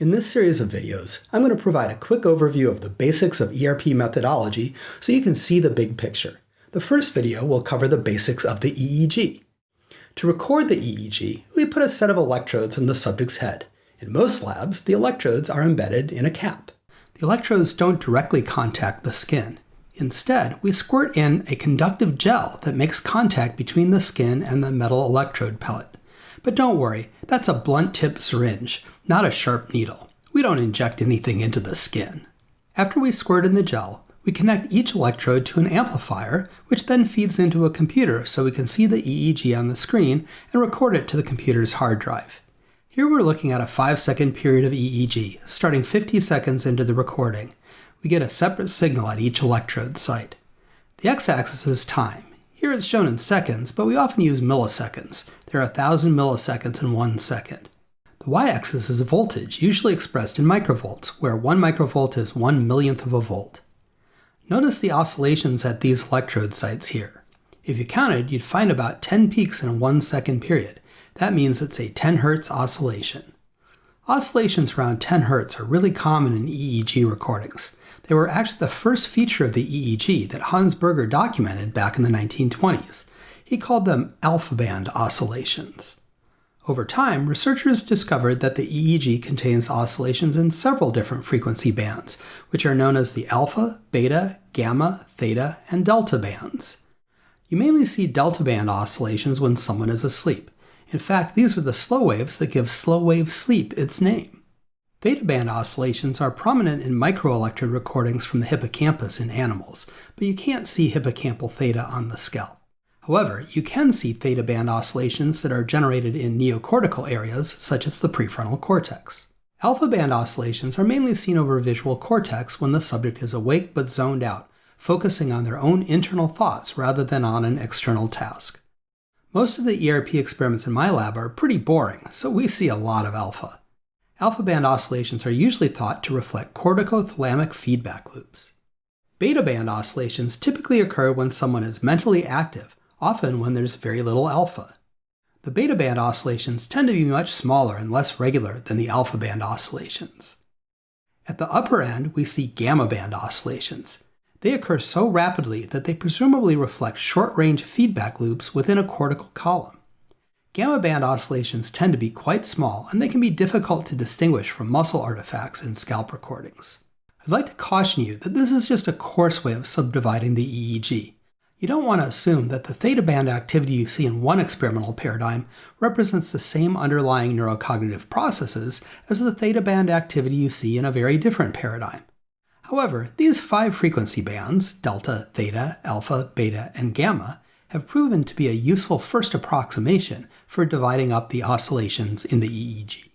In this series of videos, I'm going to provide a quick overview of the basics of ERP methodology so you can see the big picture. The first video will cover the basics of the EEG. To record the EEG, we put a set of electrodes in the subject's head. In most labs, the electrodes are embedded in a cap. The electrodes don't directly contact the skin. Instead, we squirt in a conductive gel that makes contact between the skin and the metal electrode pellet. But don't worry, that's a blunt tip syringe, not a sharp needle. We don't inject anything into the skin. After we squirt in the gel, we connect each electrode to an amplifier, which then feeds into a computer so we can see the EEG on the screen and record it to the computer's hard drive. Here we're looking at a 5 second period of EEG, starting 50 seconds into the recording. We get a separate signal at each electrode site. The x-axis is time. Here it's shown in seconds, but we often use milliseconds. There are 1,000 milliseconds in one second. The y-axis is a voltage, usually expressed in microvolts, where 1 microvolt is 1 millionth of a volt. Notice the oscillations at these electrode sites here. If you counted, you'd find about 10 peaks in a 1 second period. That means it's a 10 Hz oscillation. Oscillations around 10 Hz are really common in EEG recordings. They were actually the first feature of the EEG that Hans Berger documented back in the 1920s. He called them alpha band oscillations. Over time, researchers discovered that the EEG contains oscillations in several different frequency bands, which are known as the alpha, beta, gamma, theta, and delta bands. You mainly see delta band oscillations when someone is asleep. In fact, these are the slow waves that give slow wave sleep its name. Theta band oscillations are prominent in microelectrode recordings from the hippocampus in animals, but you can't see hippocampal theta on the scalp. However, you can see theta band oscillations that are generated in neocortical areas, such as the prefrontal cortex. Alpha band oscillations are mainly seen over visual cortex when the subject is awake but zoned out, focusing on their own internal thoughts rather than on an external task. Most of the ERP experiments in my lab are pretty boring, so we see a lot of alpha. Alpha band oscillations are usually thought to reflect corticothalamic feedback loops. Beta band oscillations typically occur when someone is mentally active, often when there's very little alpha. The beta band oscillations tend to be much smaller and less regular than the alpha band oscillations. At the upper end, we see gamma band oscillations. They occur so rapidly that they presumably reflect short-range feedback loops within a cortical column. Gamma band oscillations tend to be quite small, and they can be difficult to distinguish from muscle artifacts in scalp recordings. I'd like to caution you that this is just a coarse way of subdividing the EEG. You don't want to assume that the theta band activity you see in one experimental paradigm represents the same underlying neurocognitive processes as the theta band activity you see in a very different paradigm. However, these five frequency bands, delta, theta, alpha, beta, and gamma, have proven to be a useful first approximation for dividing up the oscillations in the EEG.